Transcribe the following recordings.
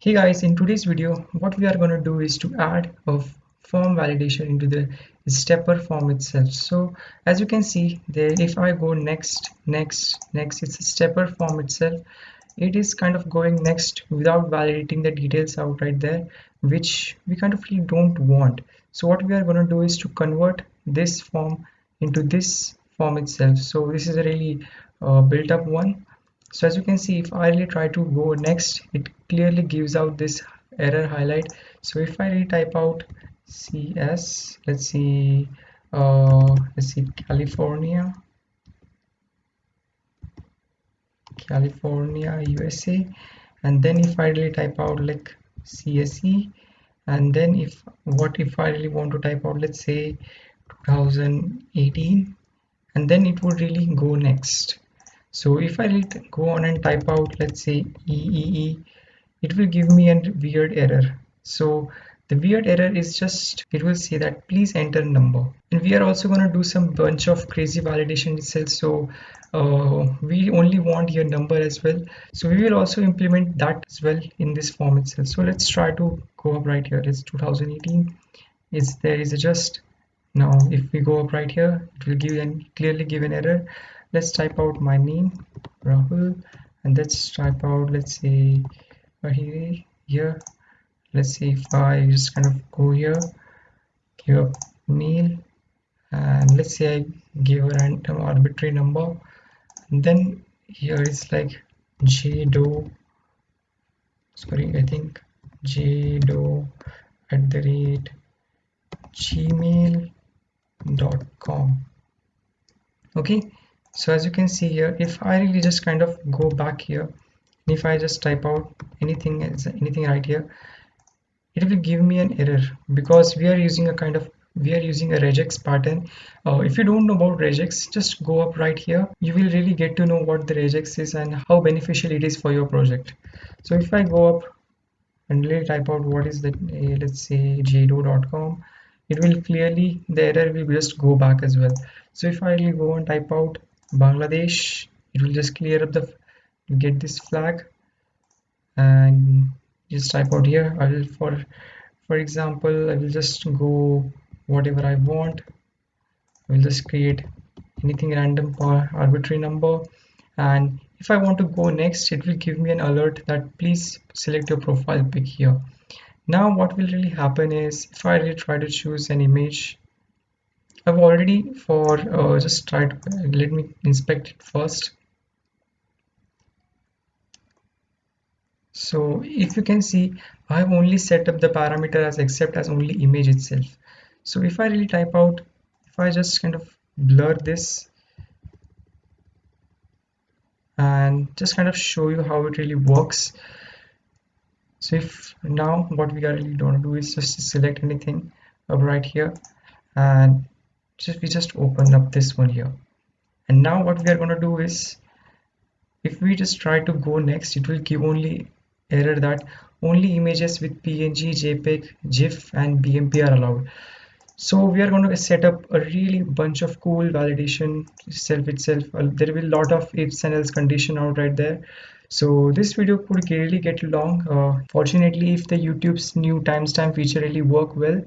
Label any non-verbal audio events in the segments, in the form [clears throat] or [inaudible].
Hey guys, in today's video, what we are going to do is to add a form validation into the stepper form itself. So as you can see there, if I go next, next, next, it's a stepper form itself. It is kind of going next without validating the details out right there, which we kind of really don't want. So what we are going to do is to convert this form into this form itself. So this is a really uh, built up one so as you can see if I really try to go next it clearly gives out this error highlight. So if I really type out CS let's see uh, let's see California. California USA and then if I really type out like CSE and then if what if I really want to type out let's say 2018 and then it would really go next. So if I go on and type out let's say EEE it will give me a weird error. So the weird error is just it will say that please enter number. And we are also going to do some bunch of crazy validation itself. So uh, we only want your number as well. So we will also implement that as well in this form itself. So let's try to go up right here. It's 2018 is there is a just now if we go up right here it will give and clearly give an error. Let's type out my name Rahul. And let's type out let's say here, here. Let's see if I just kind of go here give a mail and let's say I give a random arbitrary number. And then here is like jdo sorry I think jdo at the rate gmail.com okay so as you can see here if I really just kind of go back here if I just type out anything anything right here it will give me an error because we are using a kind of we are using a regex pattern. Uh, if you don't know about regex just go up right here. You will really get to know what the regex is and how beneficial it is for your project. So if I go up and really type out what is that uh, let's say jdo.com it will clearly the error will just go back as well. So if I go and type out Bangladesh it will just clear up the get this flag. And just type out here. I will for for example I will just go whatever I want. I will just create anything random or arbitrary number. And if I want to go next it will give me an alert that please select your profile pic here. Now what will really happen is if I really try to choose an image I've already for uh, just tried let me inspect it first so if you can see I've only set up the parameter as accept as only image itself. So if I really type out if I just kind of blur this and just kind of show you how it really works. So if now what we are really to do is just select anything up right here and just we just open up this one here. And now what we are going to do is if we just try to go next it will give only error that only images with png jpeg gif and bmp are allowed. So we are going to set up a really bunch of cool validation self itself. Uh, there will be a lot of ifs and else condition out right there. So this video could really get long. Uh, fortunately if the youtube's new timestamp feature really work well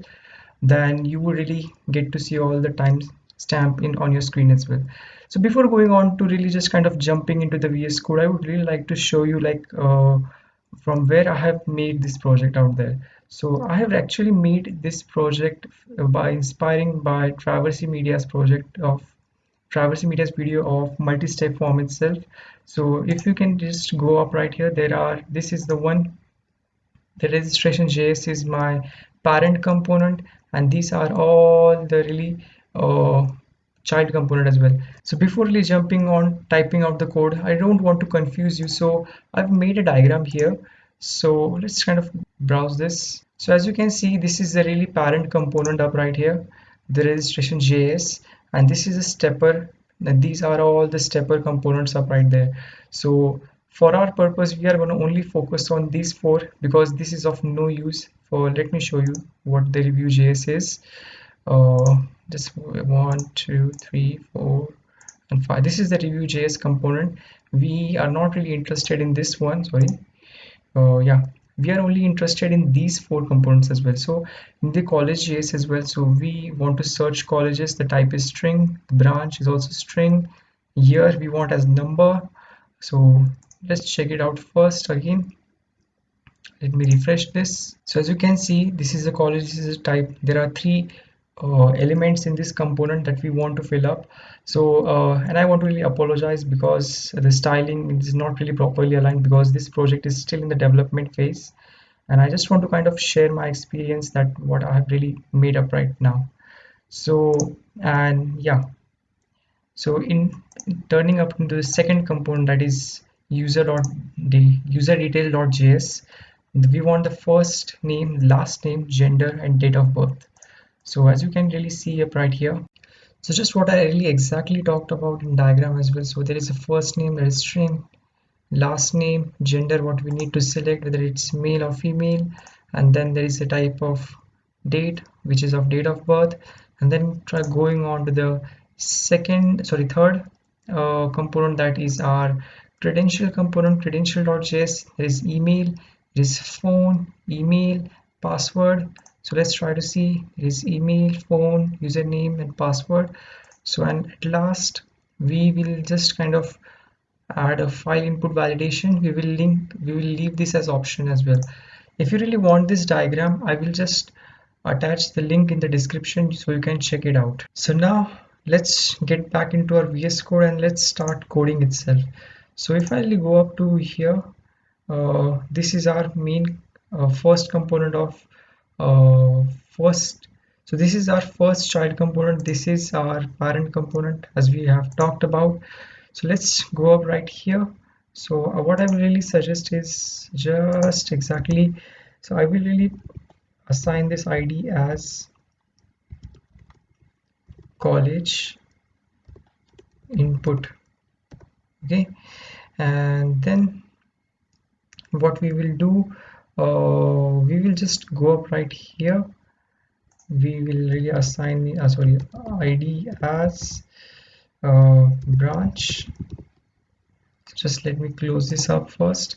then you will really get to see all the time stamp in on your screen as well. So before going on to really just kind of jumping into the VS code I would really like to show you like uh, from where I have made this project out there. So I have actually made this project by inspiring by Traversy Media's project of Traversy Media's video of multi-step form itself. So if you can just go up right here there are this is the one the registration JS is my parent component and these are all the really uh, child component as well. So before really jumping on typing out the code I don't want to confuse you. So I've made a diagram here. So let's kind of browse this. So as you can see this is the really parent component up right here the registration JS and this is a stepper. And these are all the stepper components up right there. So for our purpose we are going to only focus on these four because this is of no use. For let me show you what the review js is. Uh just one two three four and five. This is the review js component. We are not really interested in this one sorry. Uh yeah. We are only interested in these four components as well. So in the college JS as well so we want to search colleges. The type is string. The branch is also string. Year we want as number. So let's check it out first again. Let me refresh this. So as you can see this is a college. This is a type. There are three uh, elements in this component that we want to fill up. So uh, and I want to really apologize because the styling is not really properly aligned because this project is still in the development phase. And I just want to kind of share my experience that what I have really made up right now. So and yeah. So in, in turning up into the second component that is user dot the user detail.js we want the first name last name gender and date of birth so as you can really see up right here. So just what I really exactly talked about in diagram as well. So there is a first name that is string last name gender what we need to select whether it's male or female. And then there is a type of date which is of date of birth. And then try going on to the second sorry third uh, component that is our credential component credential.js there is email there is phone email password so let's try to see it is email phone username and password. So and at last we will just kind of add a file input validation. We will link we will leave this as option as well. If you really want this diagram i will just attach the link in the description so you can check it out. So now let's get back into our vs code and let's start coding itself. So if i go up to here uh, this is our main uh, first component of uh, first so this is our first child component. This is our parent component as we have talked about. So let's go up right here. So uh, what I will really suggest is just exactly so I will really assign this ID as college input okay? And then what we will do uh, we will just go up right here. We will really assign the uh, sorry id as uh, branch. Just let me close this up first.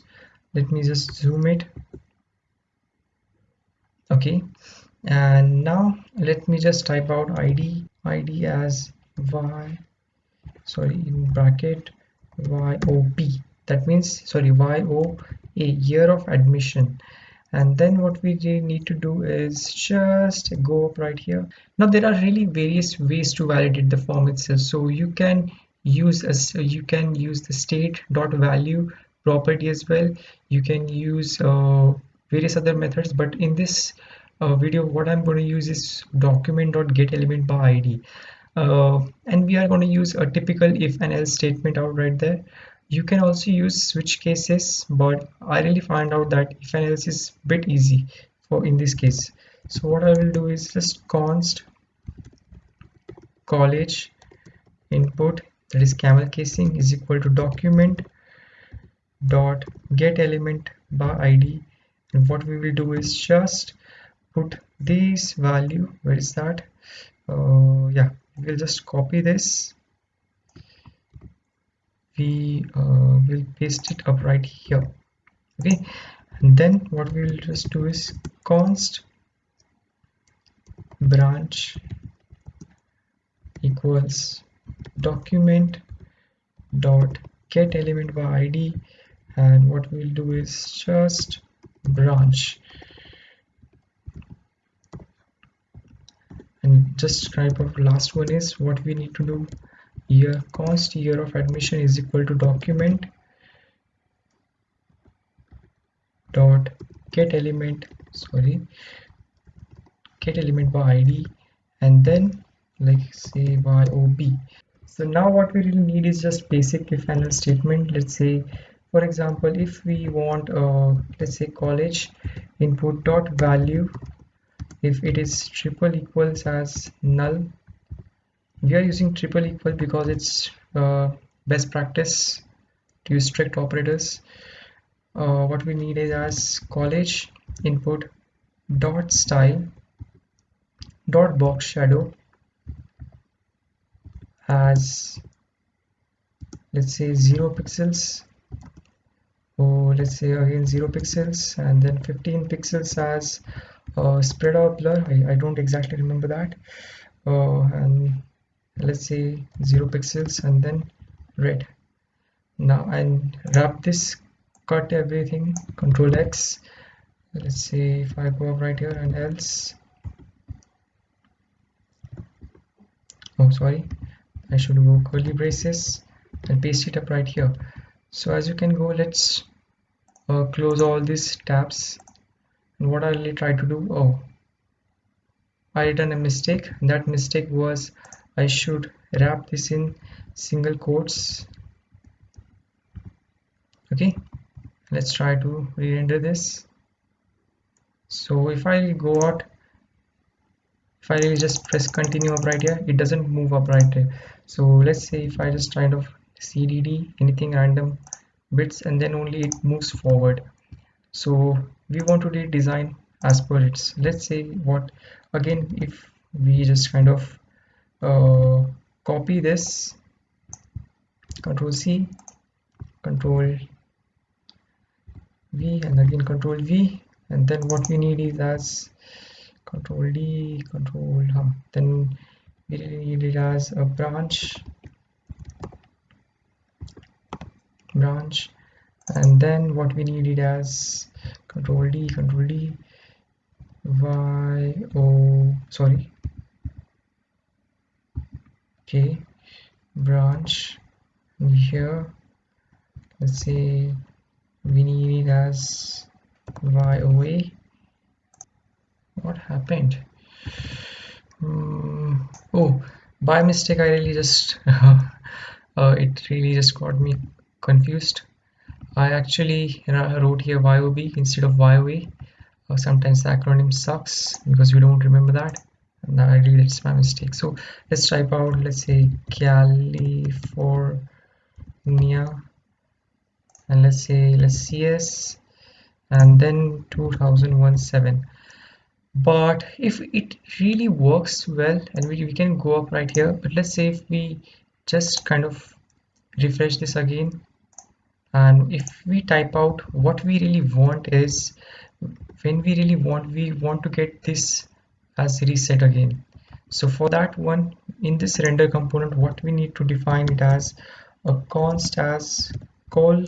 Let me just zoom it. Okay. And now let me just type out id id as y sorry in bracket yop that means sorry yo a year of admission and then what we need to do is just go up right here. Now there are really various ways to validate the form itself. So you can use as you can use the state dot value property as well. You can use uh, various other methods. But in this uh, video what i'm going to use is document dot get element by id uh, and we are going to use a typical if and else statement out right there you can also use switch cases but I really find out that if and else is bit easy for in this case. So what I will do is just const college input that is camel casing is equal to document dot get element by id and what we will do is just put this value where is that? Uh, yeah we'll just copy this we uh, will paste it up right here okay? And then what we will just do is const branch equals document dot get element by id and what we'll do is just branch. And just type of last one is what we need to do year const year of admission is equal to document dot get element sorry get element by id and then like say by ob so now what we really need is just basic if and else statement. Let's say for example if we want uh, let's say college input dot value if it is triple equals as null we are using triple equal because it's uh, best practice to use strict operators. Uh, what we need is as college input dot style dot box shadow as let's say 0 pixels. Oh let's say again 0 pixels and then 15 pixels as uh, spread out blur. I, I don't exactly remember that. Uh, and let's say 0 pixels and then red. Now and wrap this cut everything control X. Let's see if I go up right here and else. Oh sorry. I should go curly braces and paste it up right here. So as you can go let's uh, close all these tabs. And what I'll try to do oh I done a mistake. That mistake was I should wrap this in single quotes. Okay let's try to re-render this. So if I go out if I just press continue up right here it doesn't move up right here. So let's say if I just kind of cdd anything random bits and then only it moves forward. So we want to redesign as per its. Let's say what again if we just kind of uh, copy this. Control C. Control V and again control V. And then what we need is as control D control huh, then we need it as a branch. Branch. And then what we need it as control D control D. Y O sorry okay branch here let's say we need it as YOA what happened? Um, oh by mistake I really just [laughs] uh, it really just got me confused. I actually wrote here YOB instead of YOA uh, sometimes the acronym sucks because we don't remember that and I really that's my mistake. So let's type out let's say California. And let's say let's CS and then 2017 but if it really works well and we, we can go up right here but let's say if we just kind of refresh this again. And if we type out what we really want is when we really want we want to get this as reset again. So for that one in this render component what we need to define it as? A const as call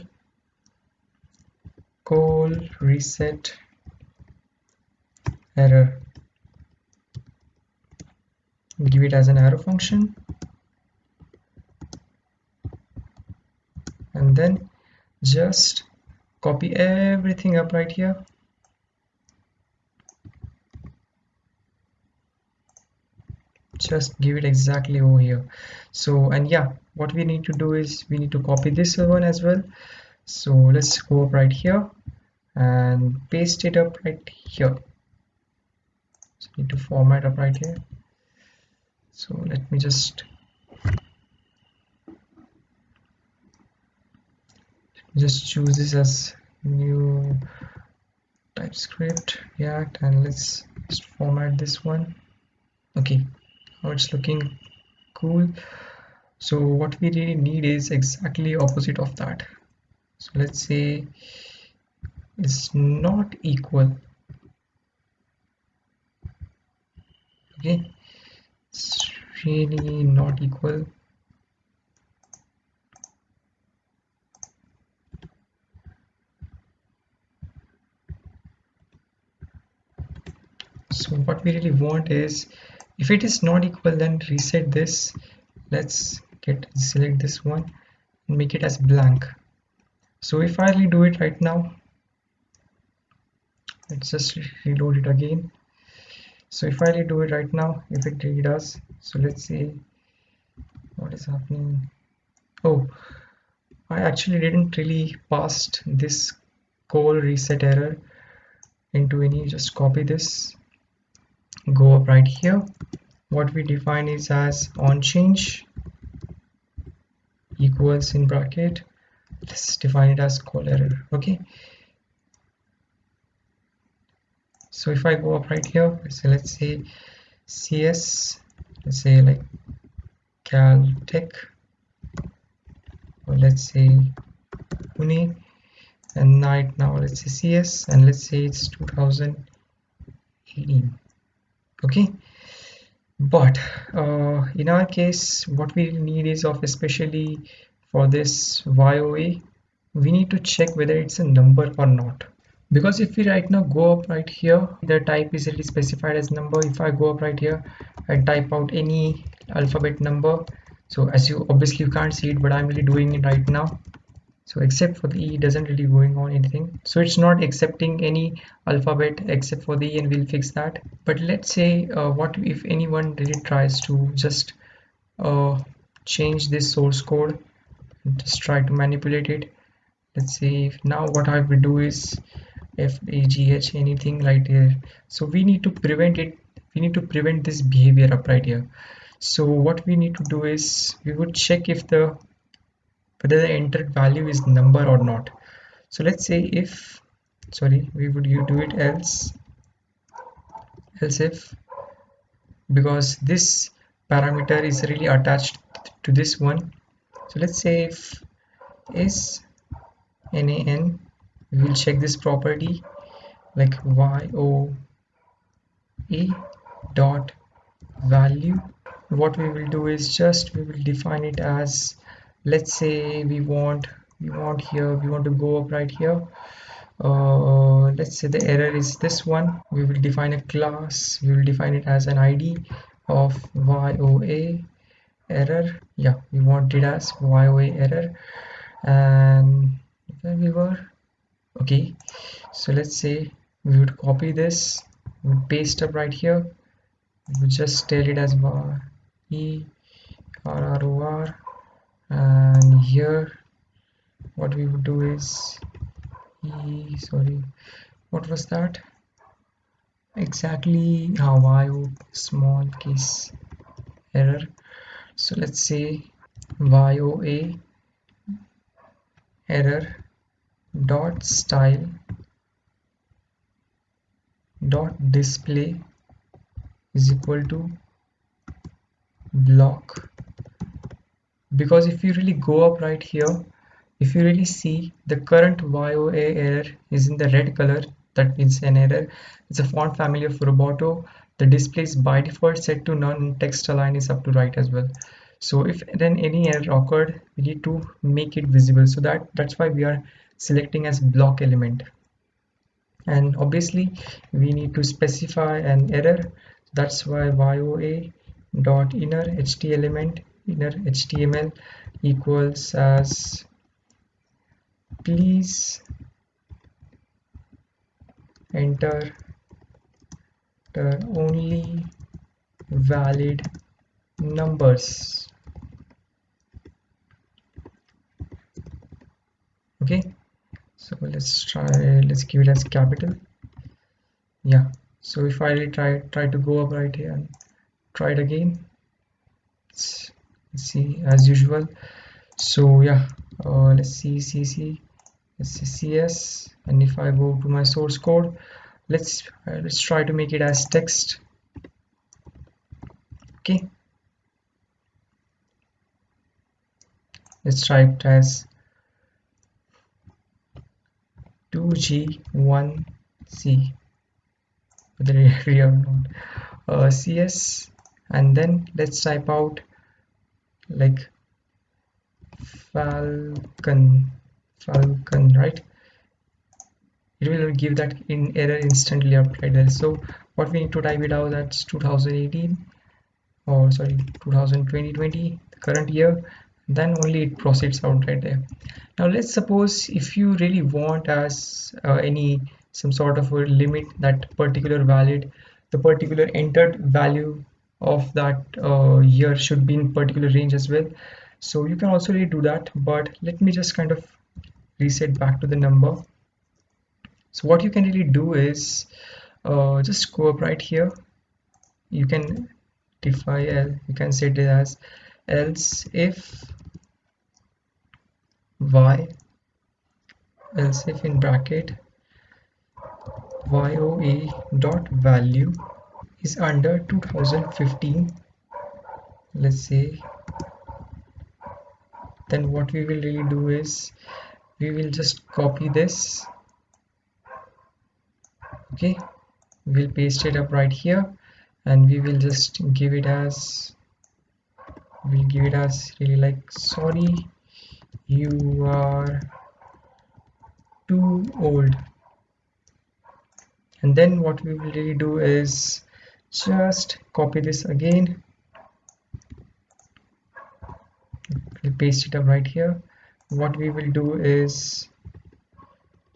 call reset error. Give it as an arrow function. And then just copy everything up right here just give it exactly over here. So and yeah what we need to do is we need to copy this one as well. So let's go up right here and paste it up right here. So need to format up right here. So let me just just choose this as new typescript react and let's just format this one. Okay now it's looking cool. So what we really need is exactly opposite of that. So let's say it's not equal. Okay. It's really not equal. So what we really want is if it is not equal then reset this. Let's get select this one and make it as blank. So if I do it right now let's just reload it again. So if I do it right now if it really does so let's see what is happening? Oh I actually didn't really pass this call reset error into any just copy this go up right here. What we define is as on change equals in bracket let's define it as call error okay? So if I go up right here so let's say CS let's say like Caltech or let's say Pune and right now let's say cs and let's say it's 2018 okay. But uh, in our case what we need is of especially for this YOA we need to check whether it's a number or not. Because if we right now go up right here the type is really specified as number. If I go up right here and type out any alphabet number so as you obviously you can't see it but I'm really doing it right now so except for the e doesn't really going on anything. So it's not accepting any alphabet except for the e and we'll fix that. But let's say uh, what if anyone really tries to just uh, change this source code just try to manipulate it? Let's see now what I will do is f a g h anything right here. So we need to prevent it we need to prevent this behavior up right here. So what we need to do is we would check if the whether the entered value is number or not. So let's say if sorry we would do it else else if because this parameter is really attached to this one. So let's say if is nan we will check this property like y o a dot value. What we will do is just we will define it as let's say we want we want here we want to go up right here. Uh, let's say the error is this one. We will define a class. We will define it as an id of yoa error. Yeah we want it as yoa error. And where we were? Okay. So let's say we would copy this paste up right here. We just tell it as var e r r o r and here what we would do is e sorry what was that? Exactly how I small case error. So let's say yoa error dot style dot display is equal to block because if you really go up right here if you really see the current YOA error is in the red color. That means an error. It's a font family of Roboto. The display is by default set to none. Text align is up to right as well. So if then any error occurred we need to make it visible. So that that's why we are selecting as block element. And obviously we need to specify an error. That's why yoa dot inner ht element inner html equals as please enter the only valid numbers. Okay so let's try let's give it as capital. Yeah so if I try try to go up right here and try it again see as usual. So yeah uh, let's see cc let's and if i go to my source code let's uh, let's try to make it as text. Okay. Let's try it as 2g1c whether [laughs] real or not. Uh, cs and then let's type out like falcon falcon right? It will give that in error instantly right there so what we need to type it out that's 2018 or sorry 2020 the current year. Then only it proceeds out right there. Now let's suppose if you really want as uh, any some sort of a limit that particular valid the particular entered value of that uh, year should be in particular range as well. So you can also really do that but let me just kind of reset back to the number. So what you can really do is uh, just go up right here. You can define you can set it as else if y else if in bracket yoe dot value is under 2015 let's say then what we will really do is we will just copy this. Okay we'll paste it up right here and we will just give it as we'll give it as really like sorry you are too old. And then what we will really do is just copy this again. We'll paste it up right here. What we will do is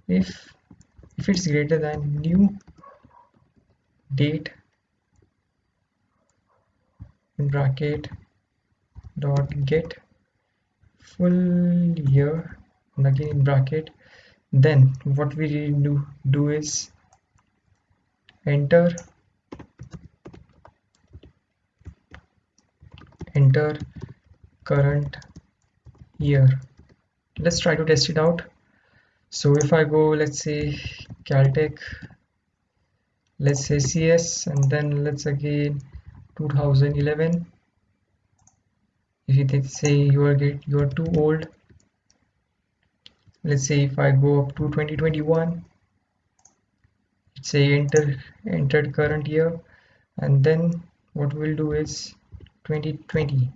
if if it's greater than new date in bracket dot get full year and again in bracket then what we do do is enter enter current year. Let's try to test it out. So if I go let's say Caltech let's say CS and then let's again 2011 if you say you are get you are too old let's say if I go up to 2021 say enter entered current year and then what we'll do is 2020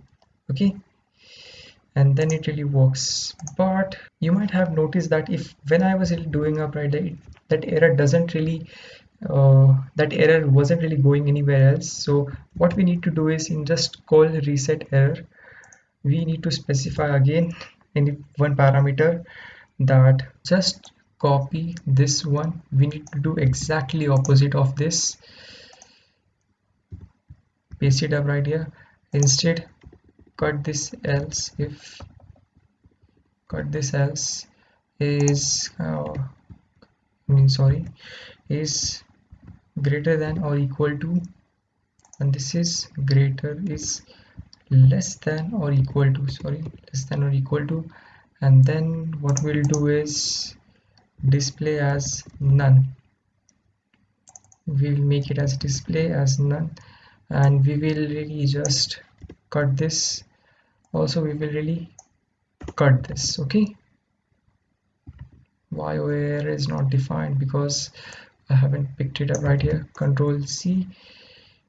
okay? And then it really works. But you might have noticed that if when I was doing up right that, error doesn't really uh, that error wasn't really going anywhere else. So what we need to do is in just call reset error we need to specify again in one parameter that just copy this one. We need to do exactly opposite of this. Paste it up right here instead cut this else if cut this else is uh, I mean sorry is greater than or equal to and this is greater is less than or equal to sorry less than or equal to and then what we'll do is display as none. We will make it as display as none and we will really just cut this. Also we will really cut this okay? Why where is not defined because I haven't picked it up right here. Control C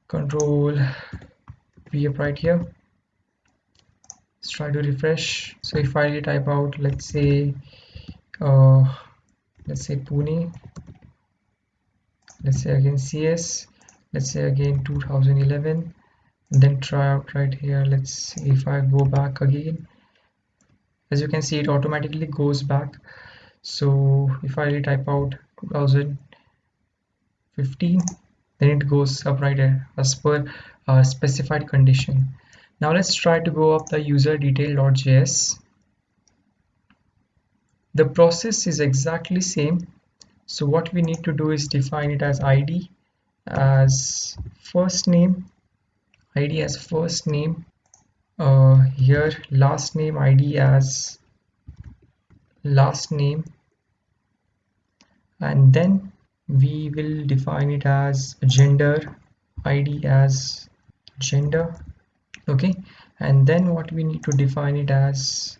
control V up right here. Let's try to refresh. So if I type out let's say uh, let's say Pune let's say again CS let's say again 2011 then try out right here. Let's see if I go back again. As you can see it automatically goes back. So if I type out 2015 then it goes up right here as per uh, specified condition. Now let's try to go up the user detail.js the process is exactly same. So what we need to do is define it as id as first name id as first name uh, here last name id as last name and then we will define it as gender id as gender okay? And then what we need to define it as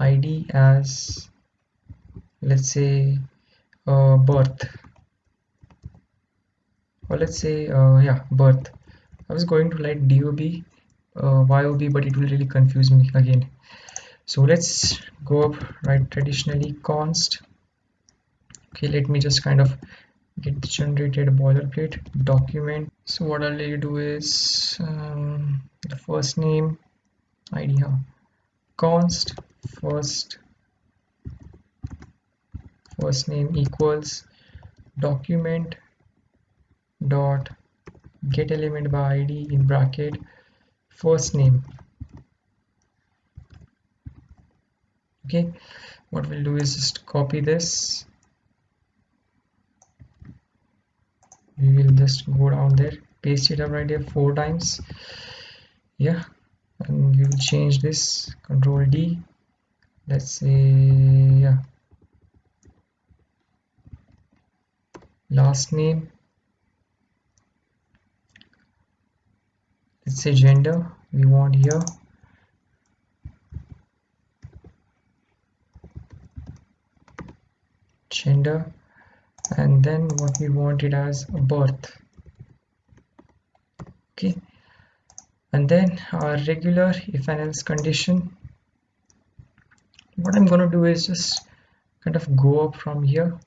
id as let's say uh, birth or let's say uh, yeah birth. I was going to write dob uh, yob but it will really confuse me again. So let's go up right traditionally const. Okay let me just kind of get generated boilerplate document. So what I'll do is um, the first name id huh? const first first name equals document dot get element by id in bracket first name. Okay what we'll do is just copy this. We will just go down there paste it up right here four times. Yeah and we will change this. Control D let's say yeah. Last name let's say gender we want here. Gender. And then what we want it as birth. Okay. And then our regular if and else condition. What I'm gonna do is just kind of go up from here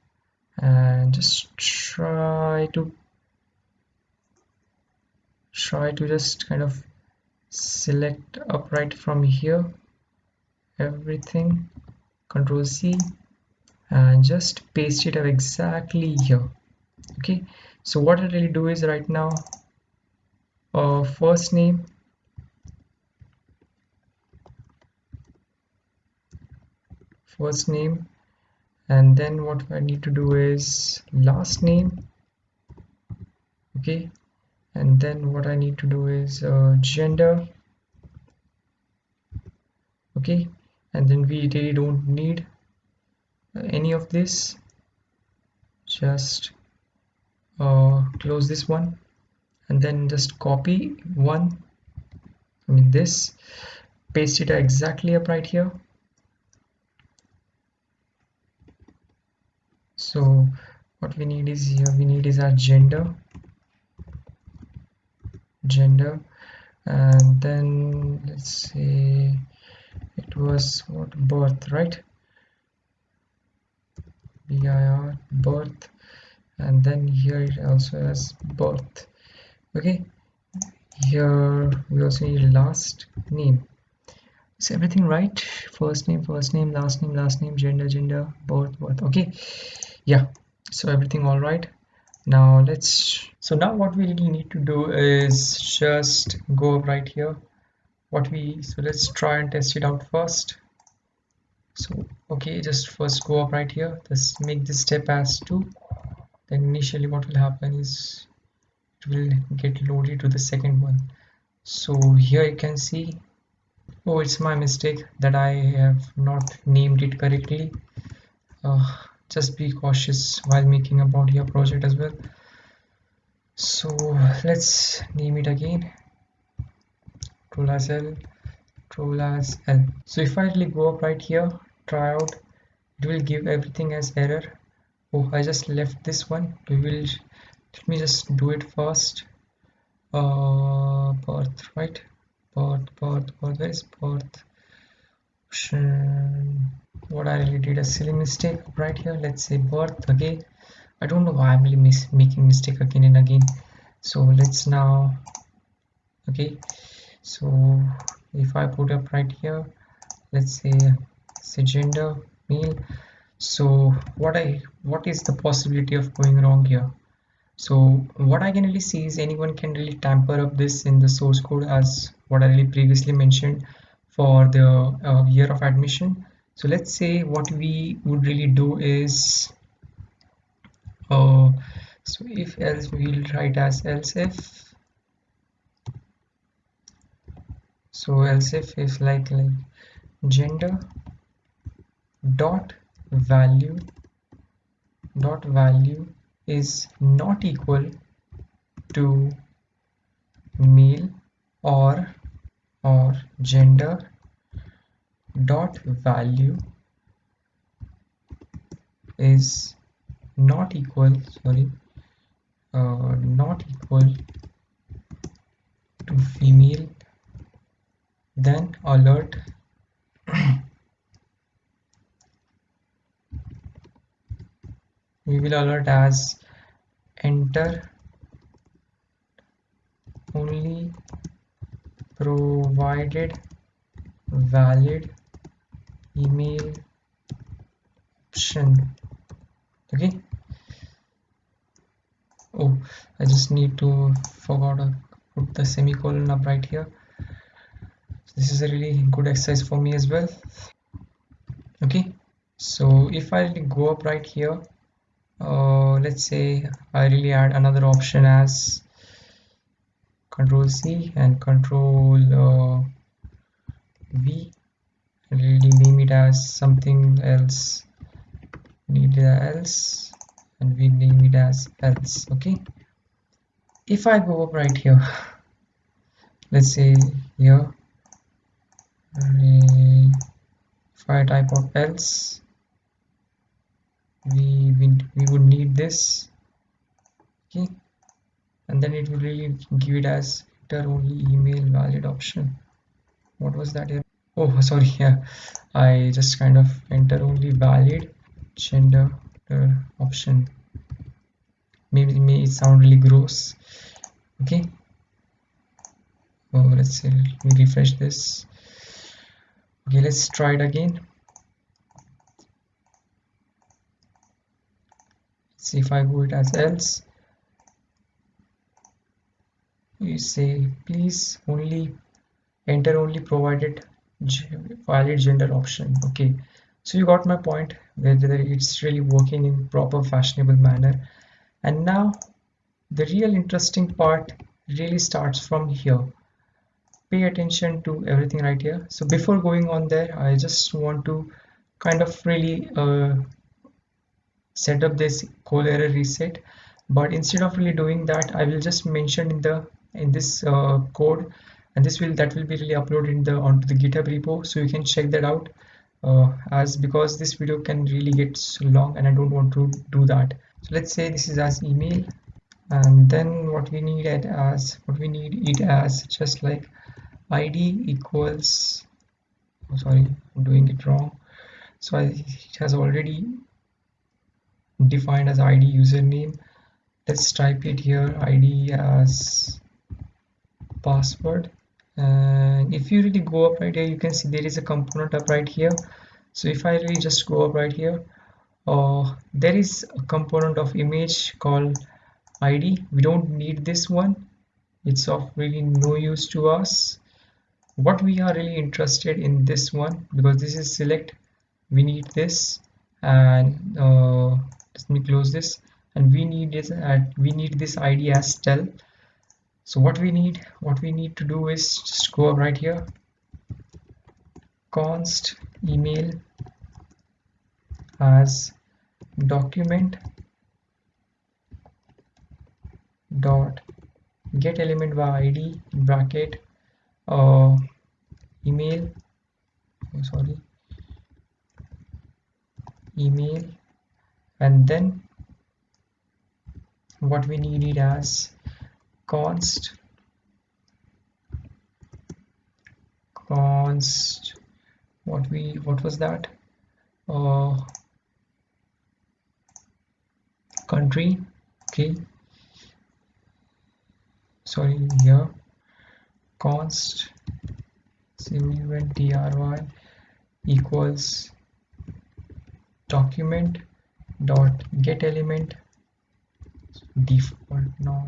and just try to try to just kind of select upright from here everything control C and just paste it up exactly here okay? So what I really do is right now uh, first name first name and then what I need to do is last name okay and then what I need to do is uh, gender. Okay. And then we really don't need any of this. Just uh, close this one. And then just copy one. I mean this. Paste it exactly up right here. So what we need is here we need is our gender gender and then let's see it was what birth right? Bir birth. And then here it also has birth. Okay here we also need last name. Is everything right? First name first name last name last name gender gender birth birth. Okay yeah so everything all right now let's so now what we really need to do is just go right here. What we so let's try and test it out first. So okay just first go up right here. Just make this step as 2 then initially what will happen is it will get loaded to the second one. So here you can see oh it's my mistake that I have not named it correctly. Uh, just be cautious while making a body a project as well. So let's name it again. Control as L as L. So if I really go up right here try out it will give everything as error. Oh I just left this one. We will let me just do it first. Uh birth right? Birth birth birth where is birth option what I really did a silly mistake right here. Let's say birth again. I don't know why I'm really mis making mistake again and again. So let's now okay. So if I put up right here let's say say gender male. So what I what is the possibility of going wrong here? So what I can really see is anyone can really tamper up this in the source code as what I really previously mentioned for the uh, year of admission. So let's say what we would really do is uh, so if else we'll write as else if so else if is like like gender dot value dot value is not equal to male or or gender dot value is not equal sorry uh, not equal to female then alert [clears throat] we will alert as enter only provided valid email option. Okay? Oh I just need to forgot to put the semicolon up right here. This is a really good exercise for me as well. Okay? So if I go up right here uh, let's say I really add another option as control C and control uh, V. Really name it as something else. Need else. And we name it as else. Okay? If I go up right here let's say here if I type of else we, we we would need this. Okay and then it will give it as enter only email valid option. What was that? Oh sorry [laughs] yeah. I just kind of enter only valid gender uh, option. Maybe it sound really gross. Okay. Oh let's see let me refresh this. Okay let's try it again. See if I go it as else you say please only enter only provided valid gender option. Okay. So you got my point whether it's really working in proper fashionable manner. And now the real interesting part really starts from here. Pay attention to everything right here. So before going on there I just want to kind of really uh, set up this code error reset. But instead of really doing that I will just mention in the in this uh, code. And this will that will be really uploaded in the onto the github repo. So you can check that out uh, as because this video can really get so long and I don't want to do that. So let's say this is as email. And then what we need it as what we need it as just like id equals oh sorry I'm doing it wrong. So I, it has already defined as id username. Let's type it here id as password. And if you really go up right here you can see there is a component up right here. So if I really just go up right here uh, there is a component of image called id we don't need this one. It's of really no use to us. What we are really interested in this one because this is select we need this. And uh, let me close this. And we need this and we need this id as tell so what we need what we need to do is just go up right here. Const email as document dot get element by id bracket uh, email oh, sorry email and then what we need it as const const what we what was that? Uh, country okay. Sorry here. Const try equals document dot get element default not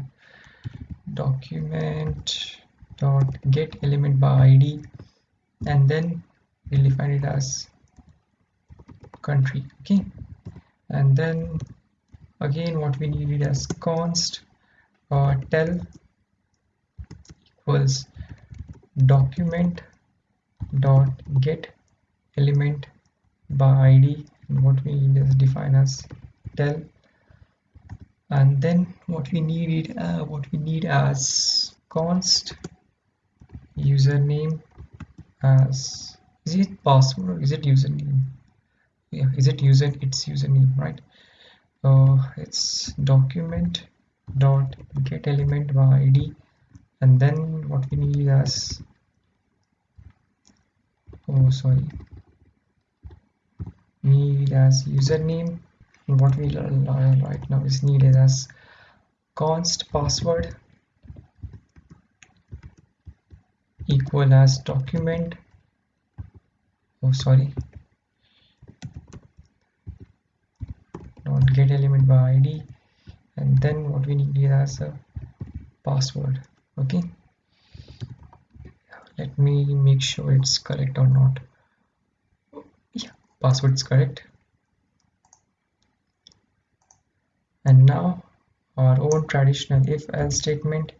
document dot get element by id and then we'll define it as country okay? And then again what we need it as const uh, tell equals document dot get element by id and what we need is define as tell and then what we need uh, what we need as const username as is it password or is it username? Yeah is it user it's username right? Uh, it's document dot get element by id. And then what we need as oh sorry. Need as username what we learn right now is needed as const password equal as document oh sorry. Not get element by id and then what we need is as a password okay? Let me make sure it's correct or not. Yeah password is correct and now our own traditional if else statement.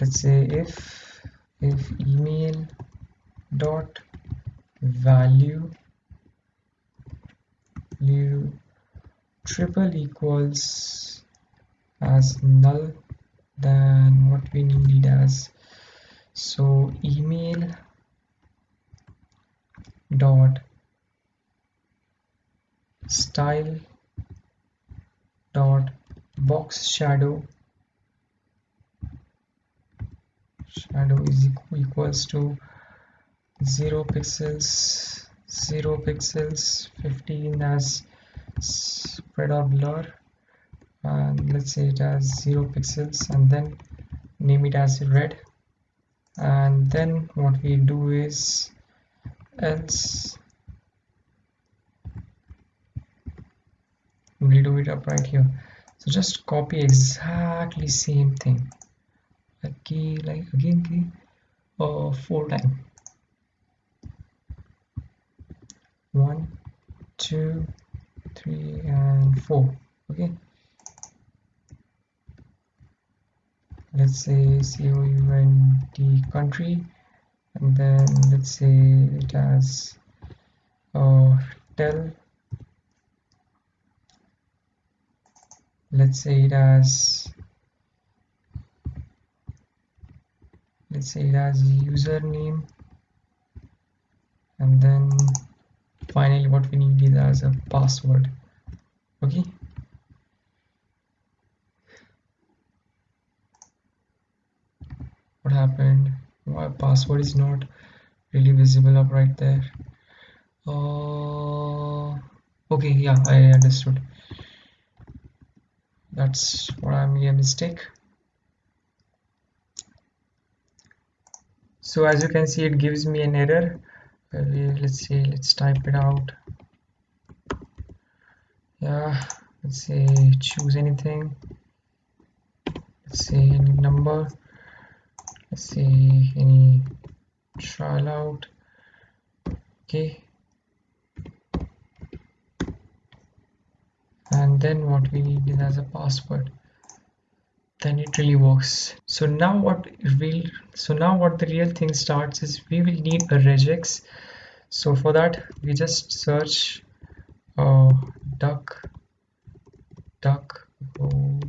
Let's say if if email dot value triple equals as null then what we need as. So email dot style dot box shadow shadow is equals to 0 pixels 0 pixels 15 as spread or blur and let's say it has 0 pixels and then name it as red. And then what we do is else we'll do it up right here. So just copy exactly same thing. Key like again key uh, four time one two three and four okay. Let's say COUNT country and then let's say it has uh, tell let's say it as let's say it as username. And then finally what we need is as a password. Okay? What happened? My password is not really visible up right there? Uh, okay yeah I understood that's what I made a mistake. So as you can see it gives me an error. Let's see let's type it out. Yeah let's say choose anything. Let's say any number. Let's see any trial out. Okay and then what we need is as a password. Then it really works. So now what will so now what the real thing starts is we will need a regex. So for that we just search uh, duck duck oh,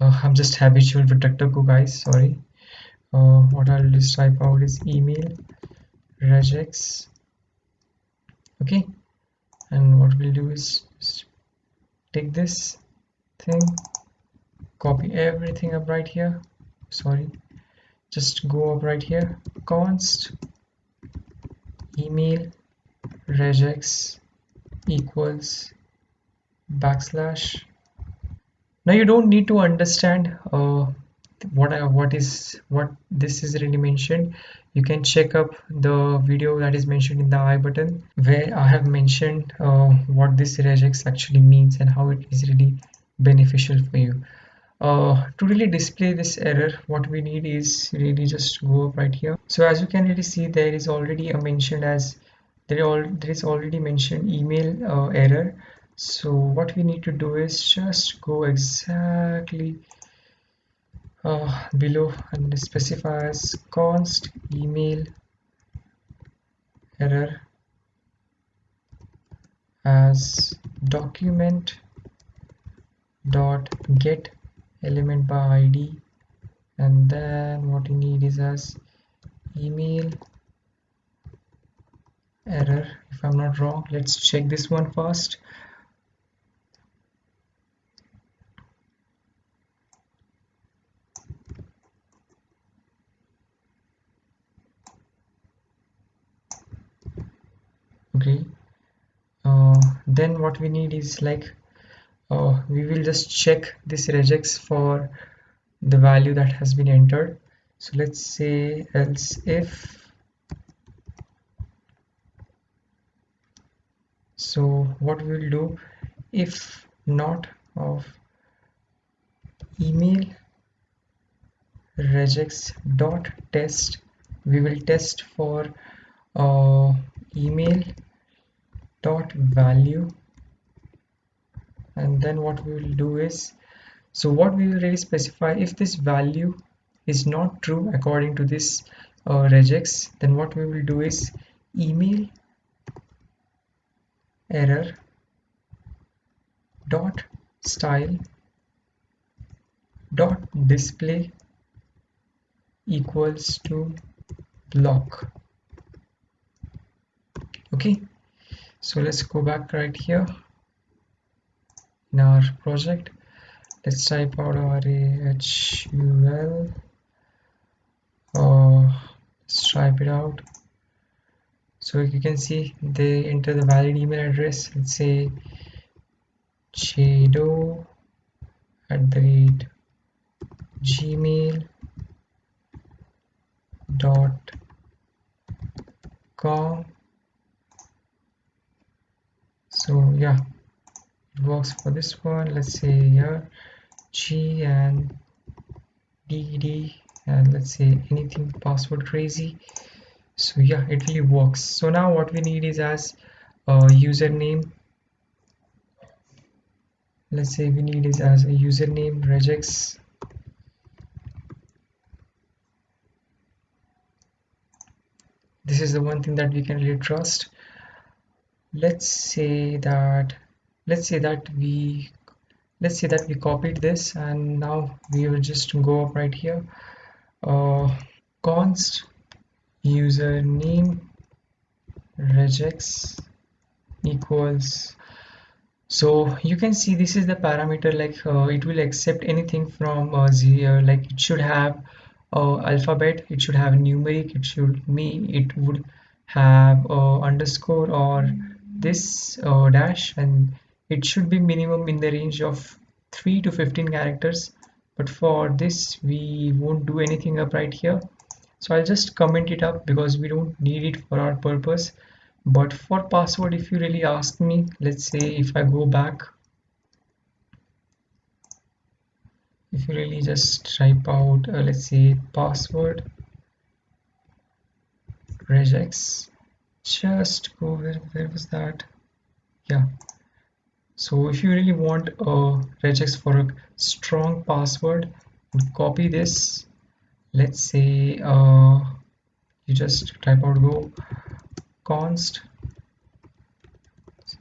I'm just habitual with DuckDuckGo guys sorry. Uh, what I'll just type out is email regex okay. And what we'll do is take this thing copy everything up right here. Sorry. Just go up right here. Const email regex equals backslash. Now you don't need to understand uh, what I, what is what this is really mentioned you can check up the video that is mentioned in the i button where i have mentioned uh, what this regex actually means and how it is really beneficial for you. Uh, to really display this error what we need is really just go up right here. So as you can really see there is already a mention as there, all, there is already mentioned email uh, error. So what we need to do is just go exactly uh, below and specify as const email error as document dot get element by id and then what you need is as email error. If i'm not wrong let's check this one first okay. Uh, then what we need is like uh, we will just check this regex for the value that has been entered. So let's say else if so what we will do if not of email regex dot test we will test for uh, email dot value. And then what we will do is so what we will really specify if this value is not true according to this uh, regex then what we will do is email error dot style dot display equals to block okay so let's go back right here in our project. Let's type out our AHUL uh, let's type it out. So you can see they enter the valid email address. Let's say jdo at the rate gmail dot com so yeah. It works for this one. Let's say here. G and dd and let's say anything password crazy. So yeah it really works. So now what we need is as a username. Let's say we need is as a username regex. This is the one thing that we can really trust let's say that let's say that we let's say that we copied this and now we will just go up right here. Uh, const username regex equals so you can see this is the parameter like uh, it will accept anything from uh, zero like it should have uh, alphabet it should have numeric it should me it would have uh, underscore or this uh, dash and it should be minimum in the range of 3 to 15 characters. But for this we won't do anything up right here. So I'll just comment it up because we don't need it for our purpose. But for password if you really ask me let's say if I go back if you really just type out uh, let's say password regex just go where, where was that? Yeah. So if you really want a regex for a strong password copy this. Let's say uh, you just type out go const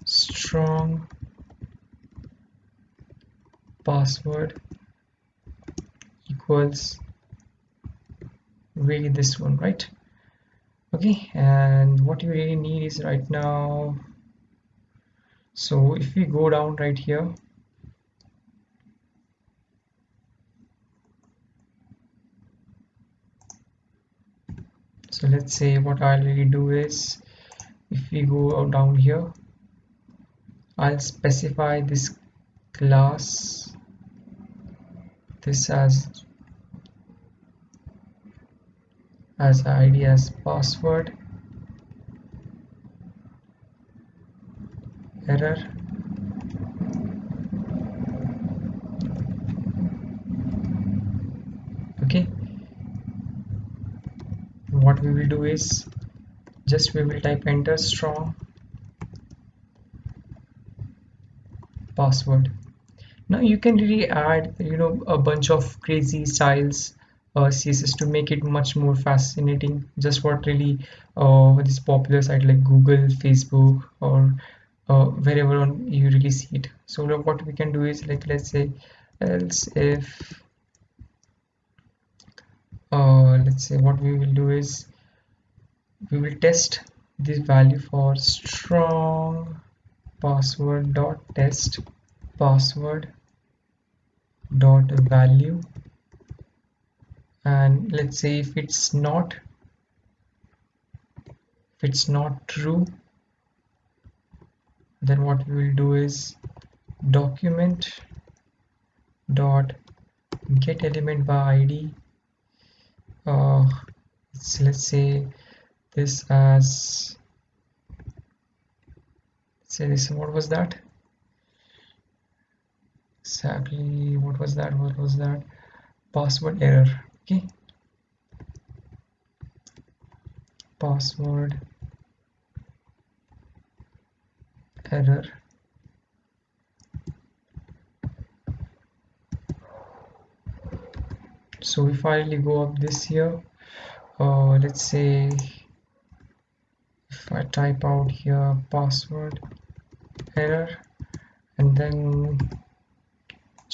strong password equals really this one right okay and what you really need is right now so if we go down right here so let's say what I'll really do is if we go down here I'll specify this class this as as id as password. Error. Okay. What we will do is just we will type enter strong password. Now you can really add you know a bunch of crazy styles css to make it much more fascinating. Just what really uh, this popular site like google facebook or uh, wherever on you really see it. So what we can do is like let's say else if uh, let's say what we will do is we will test this value for strong password dot test password dot value and let's say if it's not if it's not true then what we will do is document dot get element by id uh, let's, let's say this as say this what was that? Exactly what was that? What was that? Password error okay. Password. Error. So if I really go up this here uh, let's say if I type out here password error and then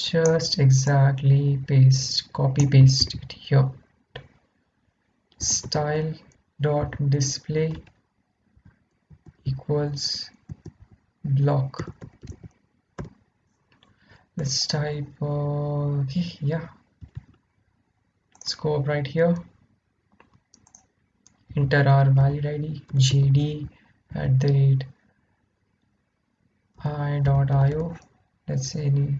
just exactly paste copy paste it here. Style dot display equals block. Let's type uh, okay yeah. Let's go up right here. Enter our valid id jd at the rate i.io let's say any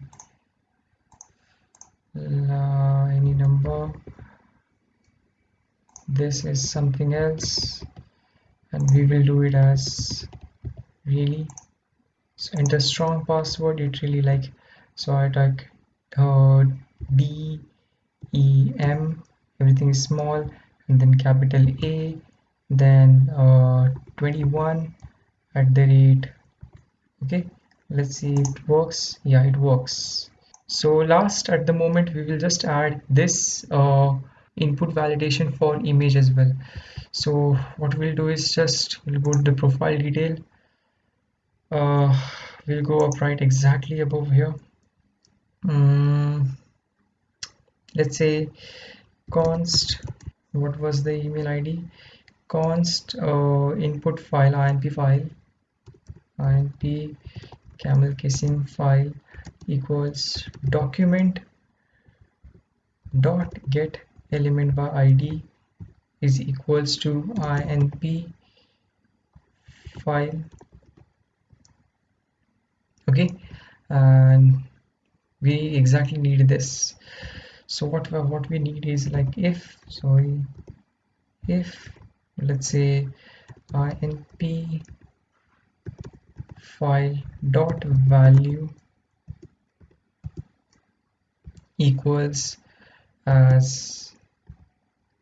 any number. This is something else and we will do it as really. So enter strong password it really like so I type uh, D E M everything is small and then capital A then uh, 21 at the rate. Okay let's see if it works. Yeah it works so last at the moment we will just add this uh, input validation for image as well. So what we'll do is just we'll go to the profile detail. Uh, we'll go up right exactly above here. Um, let's say const what was the email id const uh, input file inp file inp camel casing file equals document dot get element by id is equals to inp file. Okay and we exactly need this. So what what we need is like if sorry if let's say inp file dot value equals as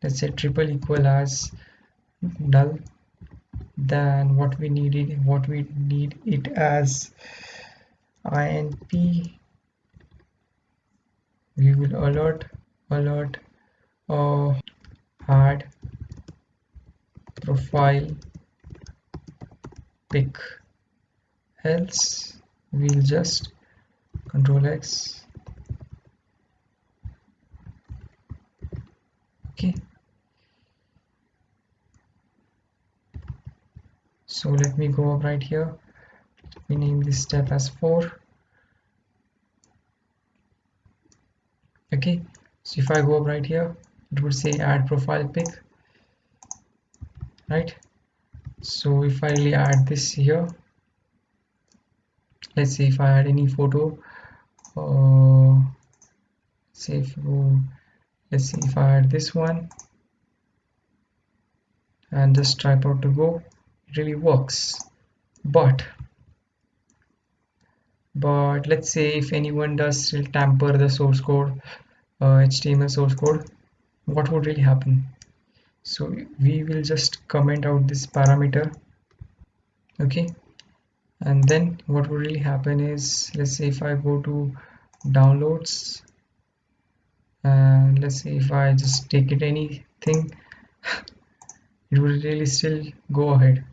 let's say triple equal as null then what we needed what we need it as. Inp we will alert alert uh, add profile pic. Else we'll just control x okay. So let me go up right here. We name this step as 4 okay. So if I go up right here it would say add profile pic right? So if I really add this here let's say if I add any photo uh, say if you let's see if I add this one and just type out to go it really works. But but let's say if anyone does still tamper the source code uh, HTML source code what would really happen? So we will just comment out this parameter okay? And then what would really happen is let's say if I go to downloads and let's see if I just take it anything. It will really still go ahead.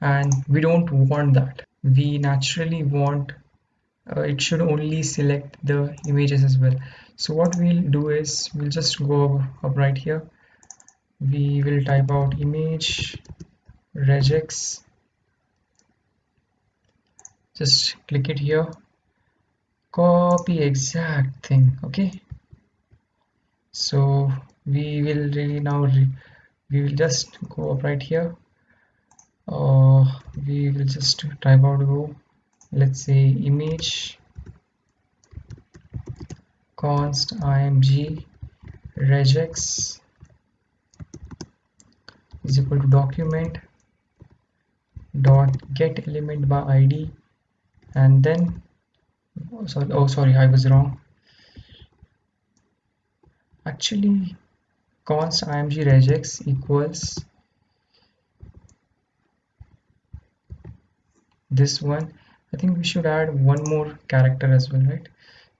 And we don't want that. We naturally want uh, it should only select the images as well. So what we'll do is we'll just go up right here. We will type out image regex. Just click it here. Copy exact thing okay so we will really now re we will just go up right here. Uh, we will just type out go let's say image const img regex is equal to document dot get element by id and then oh, sorry oh sorry i was wrong actually const img regex equals this one. I think we should add one more character as well right?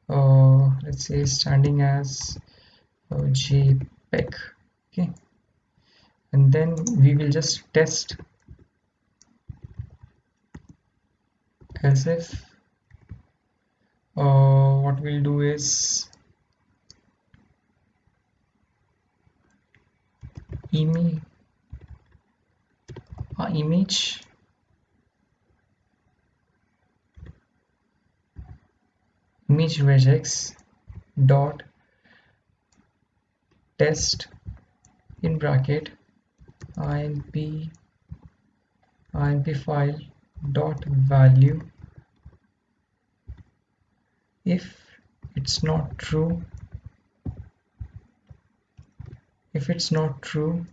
Uh, let's say standing as uh, jpeg okay? And then we will just test as if uh, what we'll do is image image. Regex dot test in bracket imp imp file dot value. If it's not true if it's not true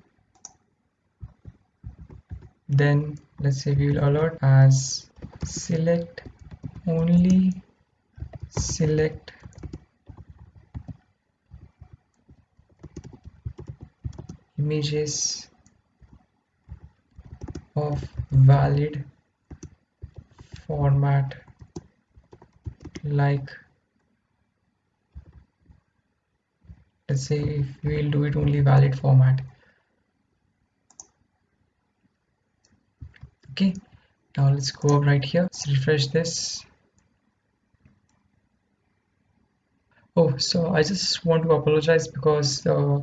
then let's say we will alert as select only select images of valid format like let's say if we'll do it only valid format. Okay now let's go up right here. Let's refresh this. Oh so I just want to apologize because uh,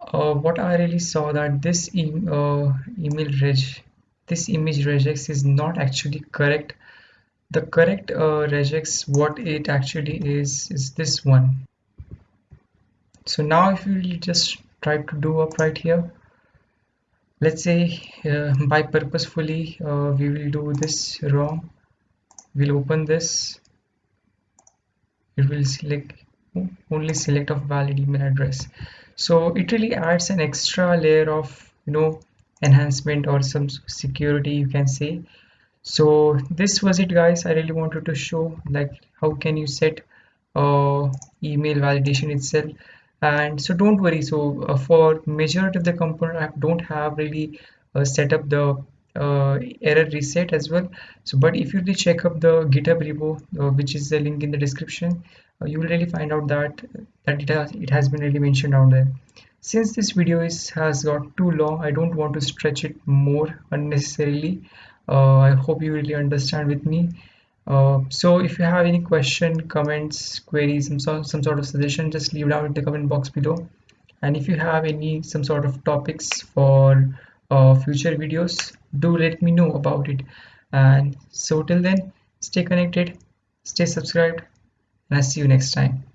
uh, what I really saw that this e uh, email reg this image regex is not actually correct. The correct uh, regex what it actually is is this one so now if you just try to do up right here let's say uh, by purposefully uh, we will do this wrong. We'll open this. It will select only select of valid email address. So it really adds an extra layer of you know enhancement or some security you can say. So this was it guys. I really wanted to show like how can you set uh, email validation itself and so don't worry. So uh, for majority of the component i don't have really uh, set up the uh, error reset as well. So but if you really check up the github repo uh, which is the link in the description uh, you will really find out that that it has it has been really mentioned down there. Since this video is has got too long i don't want to stretch it more unnecessarily. Uh, i hope you really understand with me uh, so if you have any question comments queries some, sort, some sort of suggestion just leave it down in the comment box below. And if you have any some sort of topics for uh, future videos do let me know about it. And so till then stay connected stay subscribed and i'll see you next time